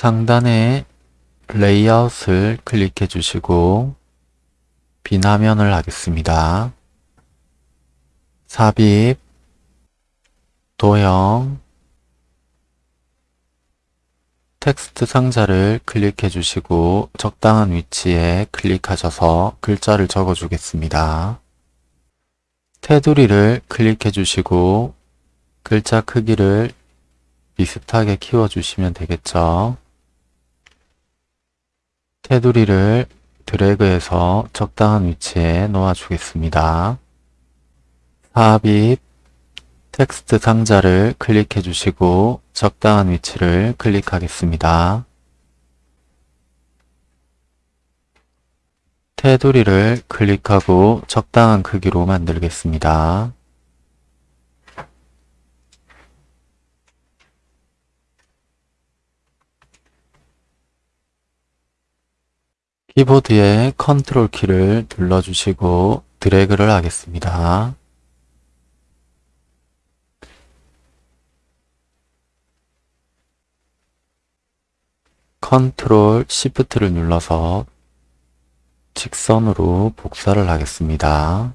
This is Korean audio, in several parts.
상단에 레이아웃을 클릭해 주시고 빈 화면을 하겠습니다. 삽입, 도형, 텍스트 상자를 클릭해 주시고 적당한 위치에 클릭하셔서 글자를 적어 주겠습니다. 테두리를 클릭해 주시고 글자 크기를 비슷하게 키워 주시면 되겠죠. 테두리를 드래그해서 적당한 위치에 놓아 주겠습니다. 삽입 텍스트 상자를 클릭해 주시고 적당한 위치를 클릭하겠습니다. 테두리를 클릭하고 적당한 크기로 만들겠습니다. 키보드의 컨트롤 키를 눌러주시고 드래그를 하겠습니다. 컨트롤 시프트를 눌러서 직선으로 복사를 하겠습니다.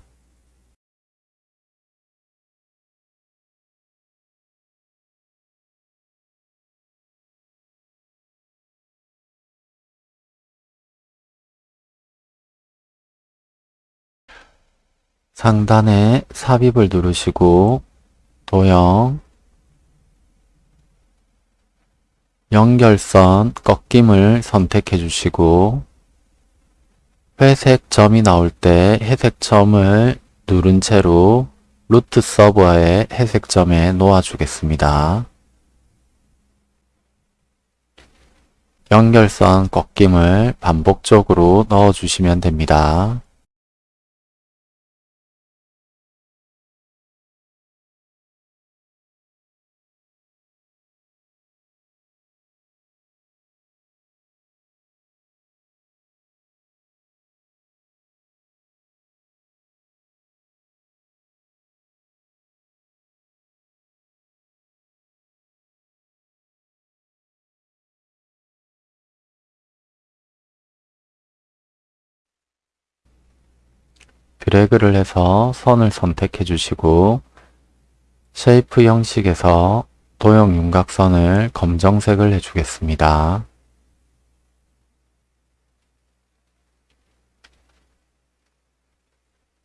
상단에 삽입을 누르시고 도형 연결선 꺾임을 선택해 주시고 회색 점이 나올 때 회색 점을 누른 채로 루트 서버의 회색 점에 놓아 주겠습니다. 연결선 꺾임을 반복적으로 넣어 주시면 됩니다. 드래그를 해서 선을 선택해 주시고 Shape 형식에서 도형 윤곽선을 검정색을 해주겠습니다.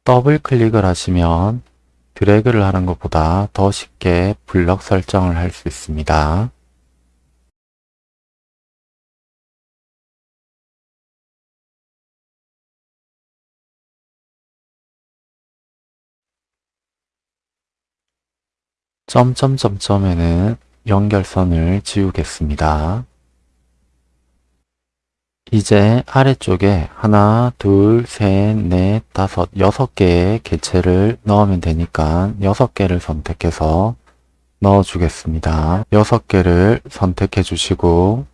더블 클릭을 하시면 드래그를 하는 것보다 더 쉽게 블럭 설정을 할 수 있습니다. 점점점점에는 연결선을 지우겠습니다. 이제 아래쪽에 하나, 둘, 셋, 넷, 다섯, 여섯 개의 개체를 넣으면 되니까 여섯 개를 선택해서 넣어 주겠습니다. 여섯 개를 선택해 주시고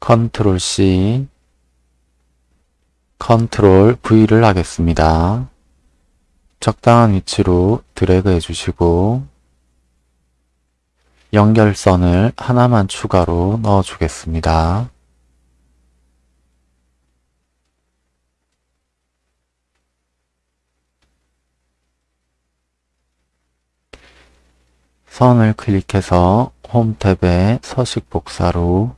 컨트롤 C 컨트롤 V를 하겠습니다. 적당한 위치로 드래그 해주시고 연결선을 하나만 추가로 넣어 주겠습니다. 선을 클릭해서 홈 탭에 서식 복사로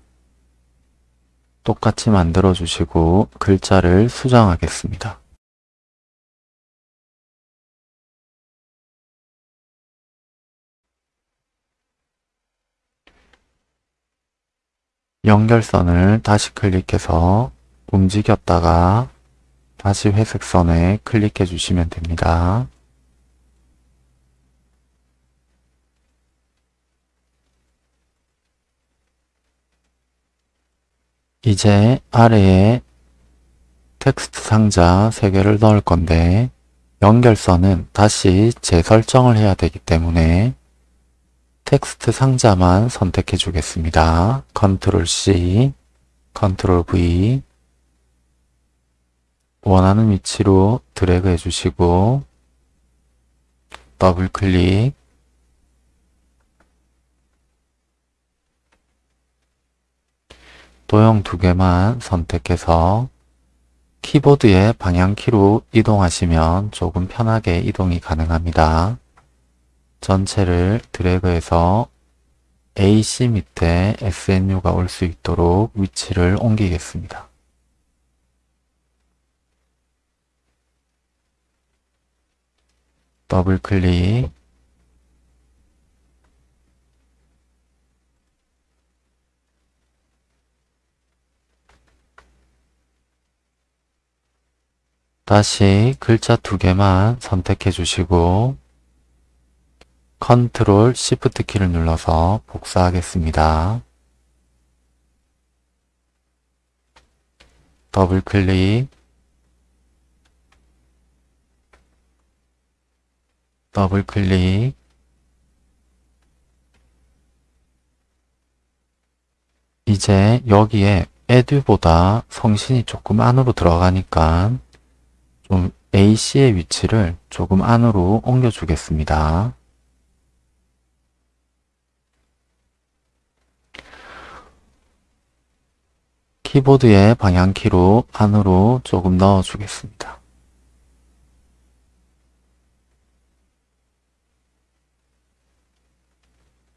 똑같이 만들어 주시고 글자를 수정하겠습니다. 연결선을 다시 클릭해서 움직였다가 다시 회색선에 클릭해 주시면 됩니다. 이제 아래에 텍스트 상자 3개를 넣을 건데 연결선은 다시 재설정을 해야 되기 때문에 텍스트 상자만 선택해 주겠습니다. 컨트롤 C, 컨트롤 V 원하는 위치로 드래그 해주시고 더블 클릭 도형 두 개만 선택해서 키보드의 방향키로 이동하시면 조금 편하게 이동이 가능합니다. 전체를 드래그해서 AC 밑에 SNU가 올 수 있도록 위치를 옮기겠습니다. 더블 클릭 다시 글자 두 개만 선택해 주시고 컨트롤 시프트 키를 눌러서 복사하겠습니다. 더블 클릭 더블 클릭 이제 여기에 에듀보다 성신이 조금 안으로 들어가니까 좀 AC의 위치를 조금 안으로 옮겨 주겠습니다. 키보드의 방향키로 안으로 조금 넣어 주겠습니다.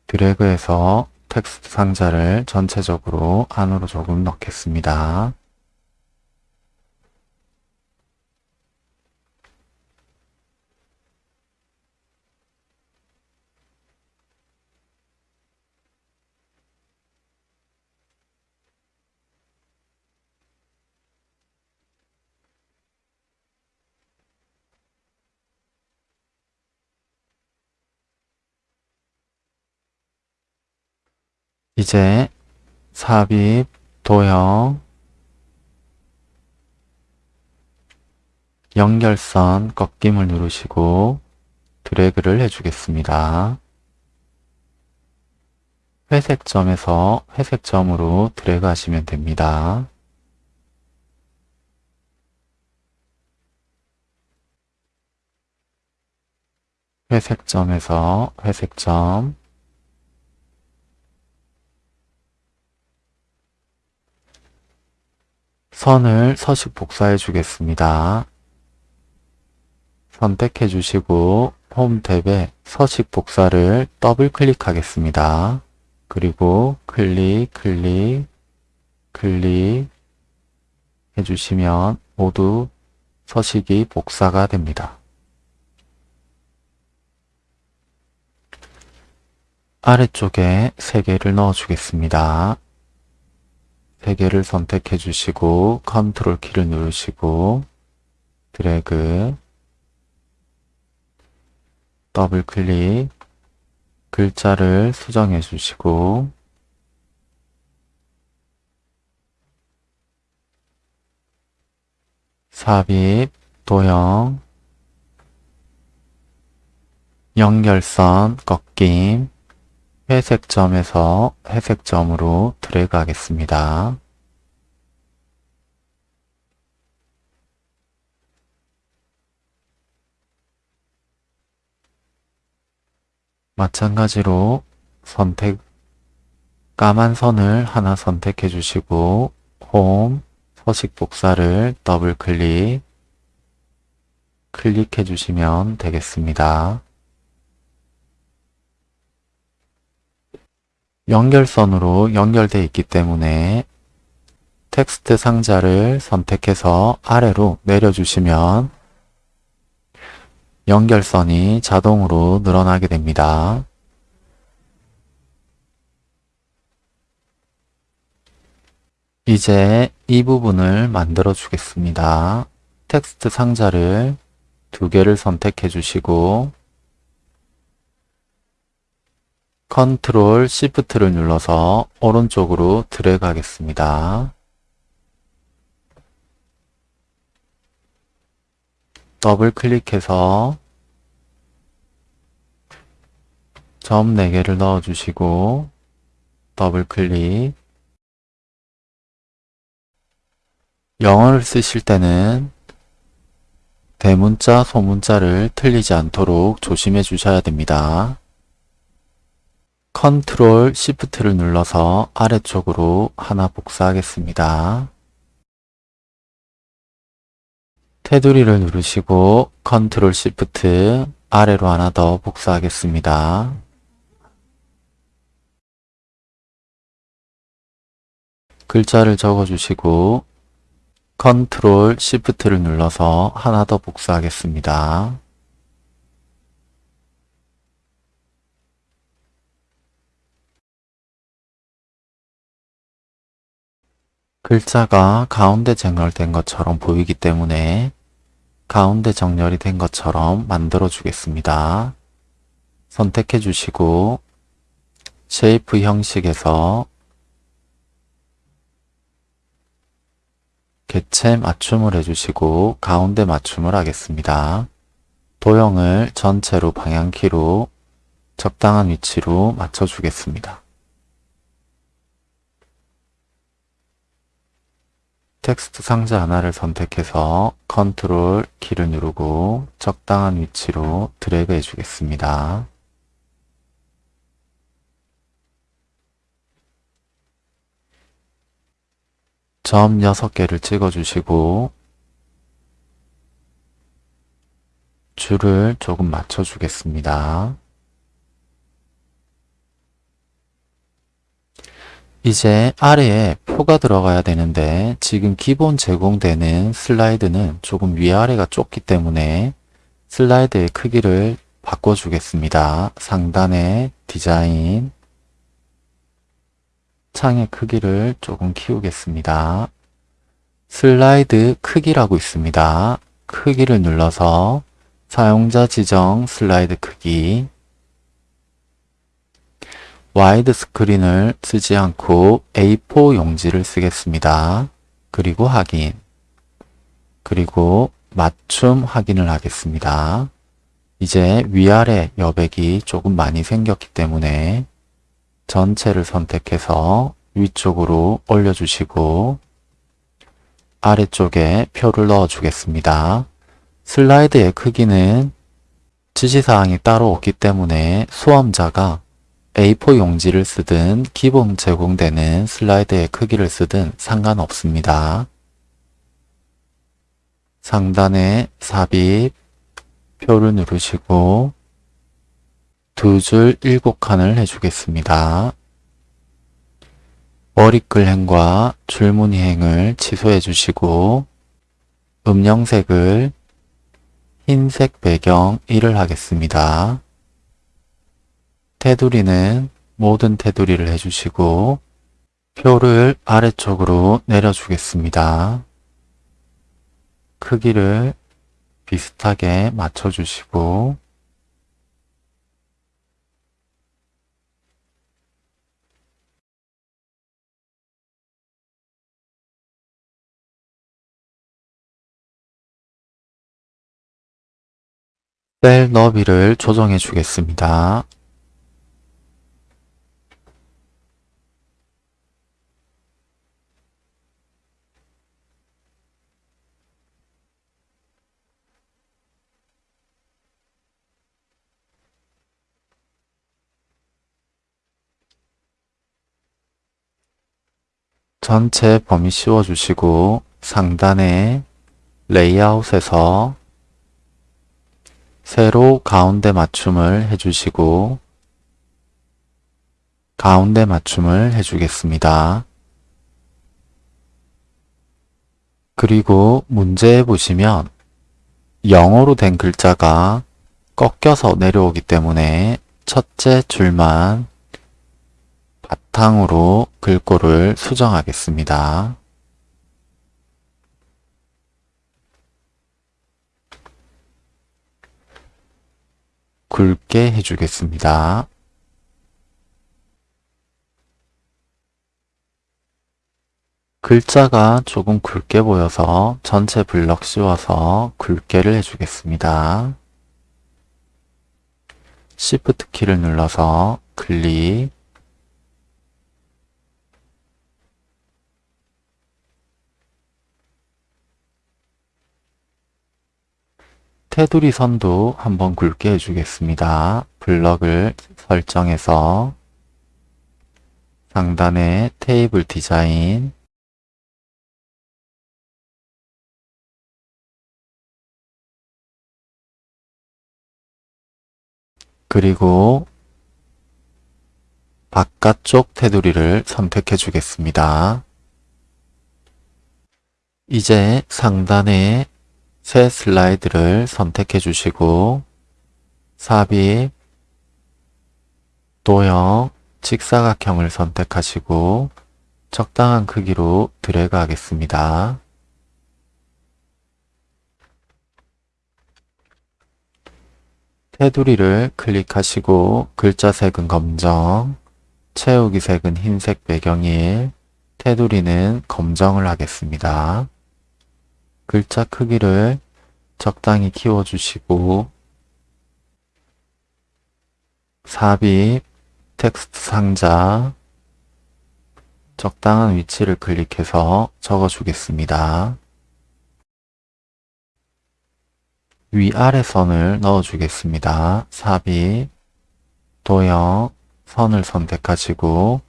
드래그해서 텍스트 상자를 전체적으로 안으로 조금 넣겠습니다. 이제 삽입, 도형, 연결선 꺾임을 누르시고 드래그를 해주겠습니다. 회색 점에서 회색 점으로 드래그 하시면 됩니다. 회색 점에서 회색 점 선을 서식 복사해 주겠습니다. 선택해 주시고 홈 탭에 서식 복사를 더블 클릭하겠습니다. 그리고 클릭, 클릭, 클릭 해주시면 모두 서식이 복사가 됩니다. 아래쪽에 3개를 넣어 주겠습니다. 3개를 선택해 주시고 컨트롤 키를 누르시고 드래그 더블 클릭 글자를 수정해 주시고 삽입, 도형, 연결선, 꺾임, 회색점에서 회색점으로 드래그 하겠습니다. 마찬가지로 선택 까만 선을 하나 선택해 주시고 홈 서식 복사를 더블 클릭 클릭해 주시면 되겠습니다. 연결선으로 연결되어 있기 때문에 텍스트 상자를 선택해서 아래로 내려주시면 연결선이 자동으로 늘어나게 됩니다. 이제 이 부분을 만들어 주겠습니다. 텍스트 상자를 두 개를 선택해 주시고 컨트롤 시프트를 눌러서 오른쪽으로 드래그 하겠습니다. 더블 클릭해서 점 4개를 넣어 주시고 더블 클릭 영어를 쓰실 때는 대문자, 소문자를 틀리지 않도록 조심해 주셔야 됩니다. 컨트롤 시프트를 눌러서 아래쪽으로 하나 복사하겠습니다. 테두리를 누르시고 컨트롤 시프트 아래로 하나 더 복사하겠습니다. 글자를 적어주시고 컨트롤 시프트를 눌러서 하나 더 복사하겠습니다. 글자가 가운데 정렬된 것처럼 보이기 때문에 가운데 정렬이 된 것처럼 만들어 주겠습니다. 선택해 주시고 Shape 형식에서 개체 맞춤을 해주시고 가운데 맞춤을 하겠습니다. 도형을 전체로 방향키로 적당한 위치로 맞춰주겠습니다. 텍스트 상자 하나를 선택해서 컨트롤 키를 누르고 적당한 위치로 드래그 해주겠습니다. 점 6개를 찍어주시고 줄을 조금 맞춰주겠습니다. 이제 아래에 표가 들어가야 되는데 지금 기본 제공되는 슬라이드는 조금 위아래가 좁기 때문에 슬라이드의 크기를 바꿔주겠습니다. 상단에 디자인 창의 크기를 조금 키우겠습니다. 슬라이드 크기라고 있습니다. 크기를 눌러서 사용자 지정 슬라이드 크기 와이드 스크린을 쓰지 않고 A4 용지를 쓰겠습니다. 그리고 확인 그리고 맞춤 확인을 하겠습니다. 이제 위아래 여백이 조금 많이 생겼기 때문에 전체를 선택해서 위쪽으로 올려주시고 아래쪽에 표를 넣어 주겠습니다. 슬라이드의 크기는 지시사항이 따로 없기 때문에 수험자가 A4 용지를 쓰든 기본 제공되는 슬라이드의 크기를 쓰든 상관없습니다. 상단에 삽입, 표를 누르시고 두 줄 일곱 칸을 해주겠습니다. 머리글행과 줄무늬행을 취소해 주시고 음영색을 흰색 배경 1을 하겠습니다. 테두리는 모든 테두리를 해주시고 표를 아래쪽으로 내려주겠습니다. 크기를 비슷하게 맞춰주시고 셀 너비를 조정해 주겠습니다. 전체 범위 씌워주시고 상단에 레이아웃에서 세로 가운데 맞춤을 해주시고 가운데 맞춤을 해주겠습니다. 그리고 문제에 보시면 영어로 된 글자가 꺾여서 내려오기 때문에 첫째 줄만 바탕으로 글꼴을 수정하겠습니다. 굵게 해주겠습니다. 글자가 조금 굵게 보여서 전체 블럭 씌워서 굵게를 해주겠습니다. Shift 키를 눌러서 클릭 테두리 선도 한번 굵게 해주겠습니다. 블럭을 설정해서 상단의 테이블 디자인 그리고 바깥쪽 테두리를 선택해 주겠습니다. 이제 상단에 새 슬라이드를 선택해 주시고 삽입, 도형, 직사각형을 선택하시고 적당한 크기로 드래그 하겠습니다. 테두리를 클릭하시고 글자 색은 검정, 채우기 색은 흰색 배경일, 테두리는 검정을 하겠습니다. 글자 크기를 적당히 키워주시고 삽입, 텍스트 상자, 적당한 위치를 클릭해서 적어주겠습니다. 위아래 선을 넣어주겠습니다. 삽입, 도형, 선을 선택하시고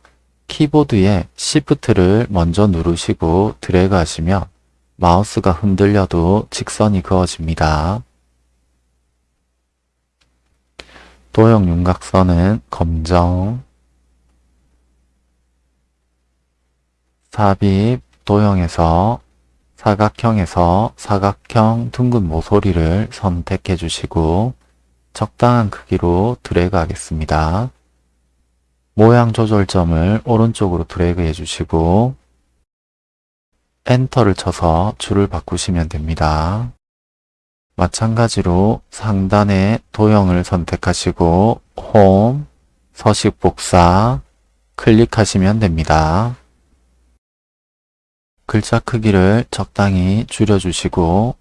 키보드에 Shift를 먼저 누르시고 드래그 하시면 마우스가 흔들려도 직선이 그어집니다. 도형 윤곽선은 검정, 삽입, 도형에서 사각형에서 사각형 둥근 모서리를 선택해 주시고 적당한 크기로 드래그 하겠습니다. 모양 조절점을 오른쪽으로 드래그 해주시고 엔터를 쳐서 줄을 바꾸시면 됩니다. 마찬가지로 상단에 도형을 선택하시고 홈, 서식 복사 클릭하시면 됩니다. 글자 크기를 적당히 줄여주시고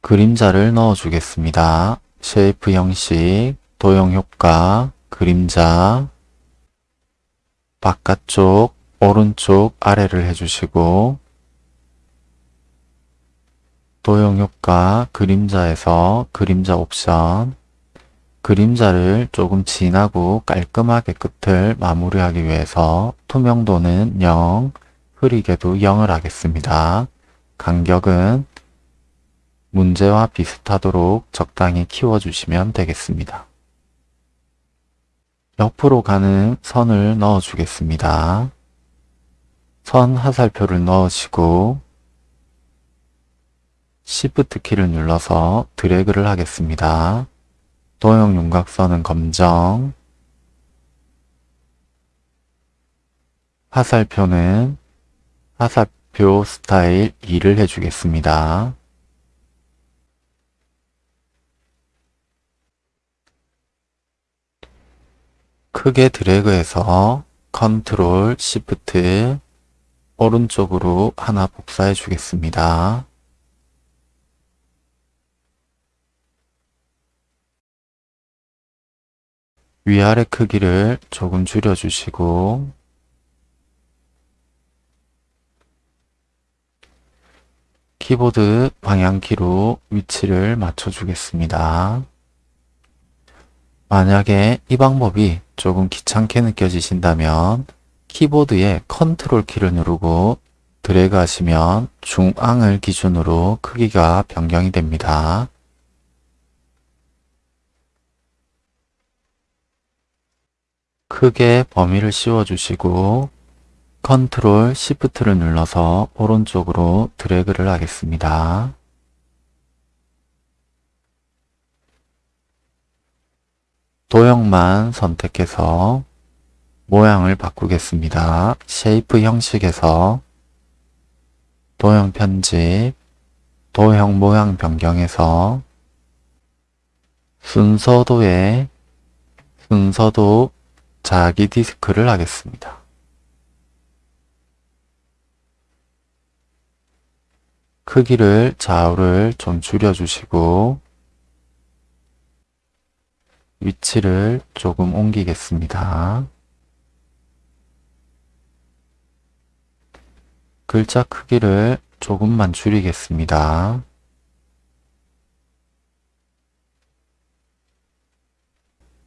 그림자를 넣어주겠습니다. Shape 형식, 도형 효과, 그림자, 바깥쪽, 오른쪽, 아래를 해주시고 도형 효과, 그림자에서 그림자 옵션, 그림자를 조금 진하고 깔끔하게 끝을 마무리하기 위해서 투명도는 0, 흐리게도 0을 하겠습니다. 간격은 문제와 비슷하도록 적당히 키워주시면 되겠습니다. 옆으로 가는 선을 넣어 주겠습니다. 선 하살표를 넣으시고 Shift 키를 눌러서 드래그를 하겠습니다. 도형 윤곽선은 검정, 화살표는 화살표 스타일 2를 해주겠습니다. 크게 드래그해서 컨트롤 시프트 오른쪽으로 하나 복사해 주겠습니다. 위아래 크기를 조금 줄여주시고 키보드 방향키로 위치를 맞춰주겠습니다. 만약에 이 방법이 조금 귀찮게 느껴지신다면 키보드에 컨트롤 키를 누르고 드래그 하시면 중앙을 기준으로 크기가 변경이 됩니다. 크게 범위를 씌워주시고 컨트롤 시프트를 눌러서 오른쪽으로 드래그를 하겠습니다. 도형만 선택해서 모양을 바꾸겠습니다. Shape 형식에서 도형 편집, 도형 모양 변경에서 순서도에 순서도 자기 디스크를 하겠습니다. 크기를 좌우를 좀 줄여주시고 위치를 조금 옮기겠습니다. 글자 크기를 조금만 줄이겠습니다.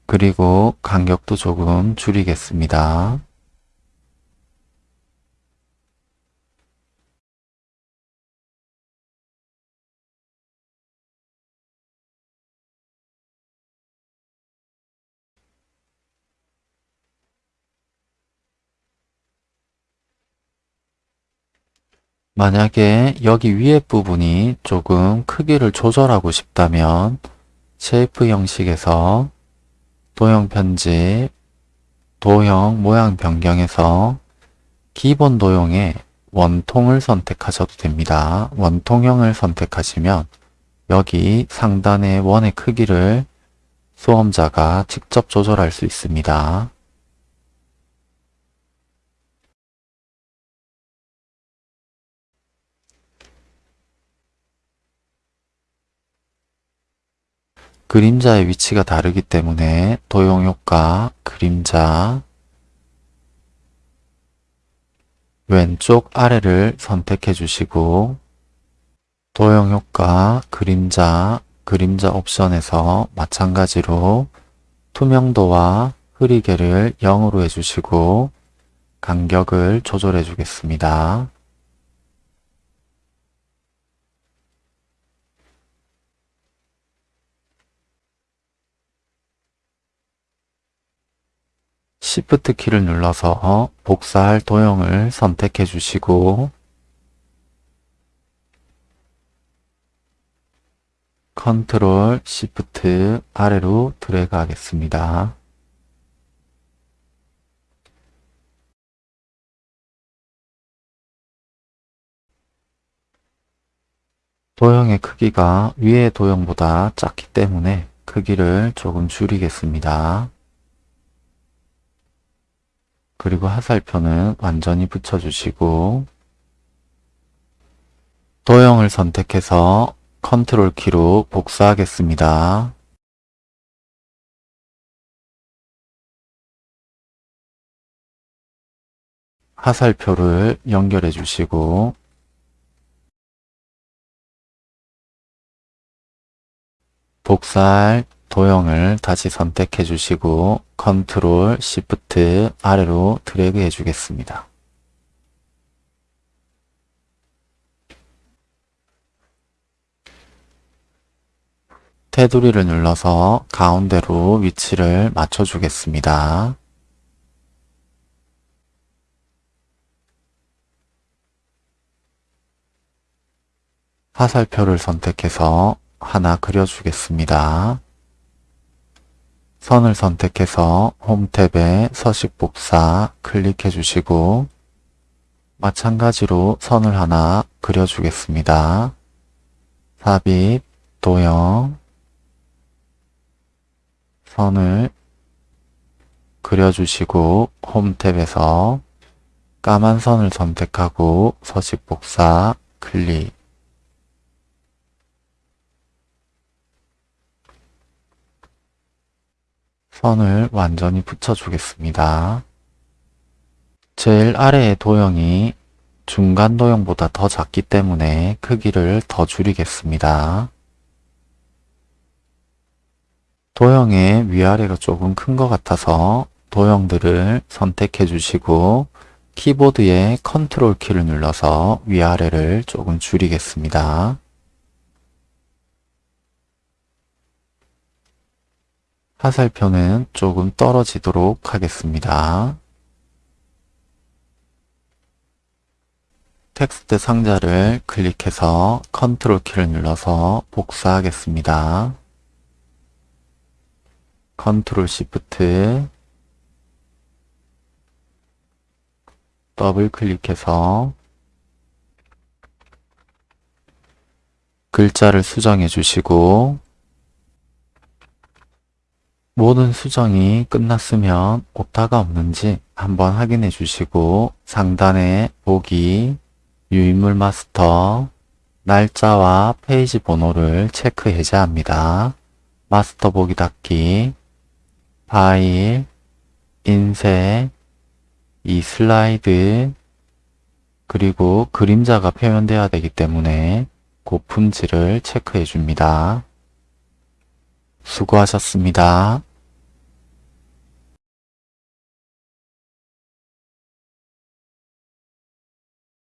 그리고 간격도 조금 줄이겠습니다. 만약에 여기 위에 부분이 조금 크기를 조절하고 싶다면 Shape 형식에서 도형 편집, 도형 모양 변경에서 기본 도형에 원통을 선택하셔도 됩니다. 원통형을 선택하시면 여기 상단의 원의 크기를 수험자가 직접 조절할 수 있습니다. 그림자의 위치가 다르기 때문에 도형효과, 그림자, 왼쪽 아래를 선택해 주시고 도형효과, 그림자, 그림자 옵션에서 마찬가지로 투명도와 흐리게를 0으로 해주시고 간격을 조절해 주겠습니다. Shift 키를 눌러서 복사할 도형을 선택해 주시고 컨트롤 Shift 아래로 드래그 하겠습니다. 도형의 크기가 위의 도형보다 작기 때문에 크기를 조금 줄이겠습니다. 그리고 하살표는 완전히 붙여주시고 도형을 선택해서 컨트롤 키로 복사하겠습니다. 하살표를 연결해 주시고 복사할 도형을 다시 선택해 주시고 컨트롤 시프트 아래로 드래그 해 주겠습니다. 테두리를 눌러서 가운데로 위치를 맞춰 주겠습니다. 화살표를 선택해서 하나 그려주겠습니다. 선을 선택해서 홈 탭에 서식 복사 클릭해 주시고 마찬가지로 선을 하나 그려주겠습니다. 삽입, 도형, 선을 그려주시고 홈 탭에서 까만 선을 선택하고 서식 복사 클릭 선을 완전히 붙여주겠습니다. 제일 아래의 도형이 중간 도형보다 더 작기 때문에 크기를 더 줄이겠습니다. 도형의 위아래가 조금 큰 것 같아서 도형들을 선택해 주시고 키보드의 컨트롤 키를 눌러서 위아래를 조금 줄이겠습니다. 화살표는 조금 떨어지도록 하겠습니다. 텍스트 상자를 클릭해서 컨트롤 키를 눌러서 복사하겠습니다. 컨트롤 시프트 더블 클릭해서 글자를 수정해 주시고 모든 수정이 끝났으면 오타가 없는지 한번 확인해 주시고 상단에 보기, 유인물 마스터, 날짜와 페이지 번호를 체크 해제해야 합니다. 마스터 보기 닫기, 파일, 인쇄, 이 슬라이드, 그리고 그림자가 표현되어야 되기 때문에 고품질을 체크해 줍니다. 수고하셨습니다.